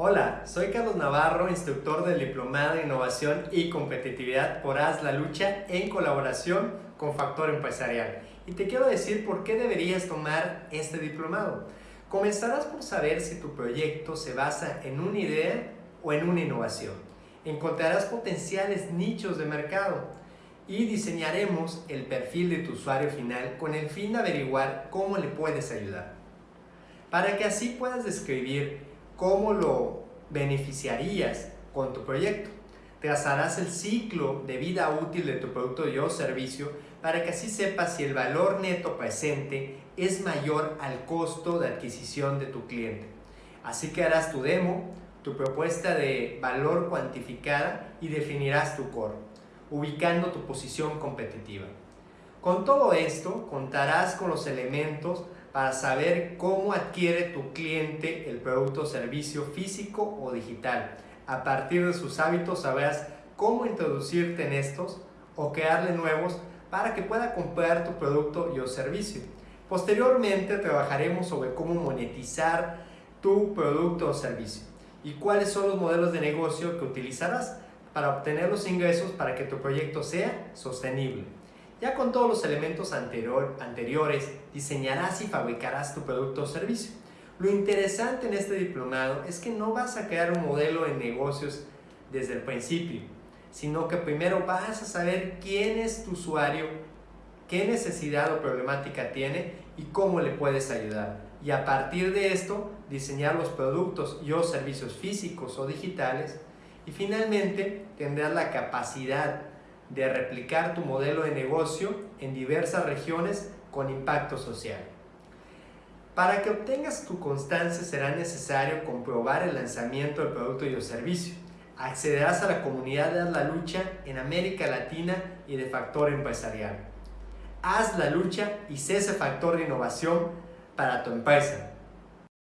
Hola, soy Carlos Navarro, instructor del Diplomado de Innovación y Competitividad por Haz la Lucha en colaboración con Factor Empresarial. Y te quiero decir por qué deberías tomar este diplomado. Comenzarás por saber si tu proyecto se basa en una idea o en una innovación. Encontrarás potenciales nichos de mercado y diseñaremos el perfil de tu usuario final con el fin de averiguar cómo le puedes ayudar. Para que así puedas describir cómo lo beneficiarías con tu proyecto. Trazarás el ciclo de vida útil de tu producto o servicio para que así sepas si el valor neto presente es mayor al costo de adquisición de tu cliente. Así que harás tu demo, tu propuesta de valor cuantificada y definirás tu core, ubicando tu posición competitiva. Con todo esto, contarás con los elementos para saber cómo adquiere tu cliente el producto o servicio físico o digital. A partir de sus hábitos sabrás cómo introducirte en estos o crearle nuevos para que pueda comprar tu producto y o servicio. Posteriormente trabajaremos sobre cómo monetizar tu producto o servicio y cuáles son los modelos de negocio que utilizarás para obtener los ingresos para que tu proyecto sea sostenible. Ya con todos los elementos anteriores, diseñarás y fabricarás tu producto o servicio. Lo interesante en este diplomado es que no vas a crear un modelo de negocios desde el principio, sino que primero vas a saber quién es tu usuario, qué necesidad o problemática tiene y cómo le puedes ayudar. Y a partir de esto, diseñar los productos y o servicios físicos o digitales. Y finalmente, tendrás la capacidad de replicar tu modelo de negocio en diversas regiones con impacto social. Para que obtengas tu constancia será necesario comprobar el lanzamiento del producto y o servicio. Accederás a la comunidad de Haz la Lucha en América Latina y de Factor Empresarial. Haz la lucha y sé ese factor de innovación para tu empresa.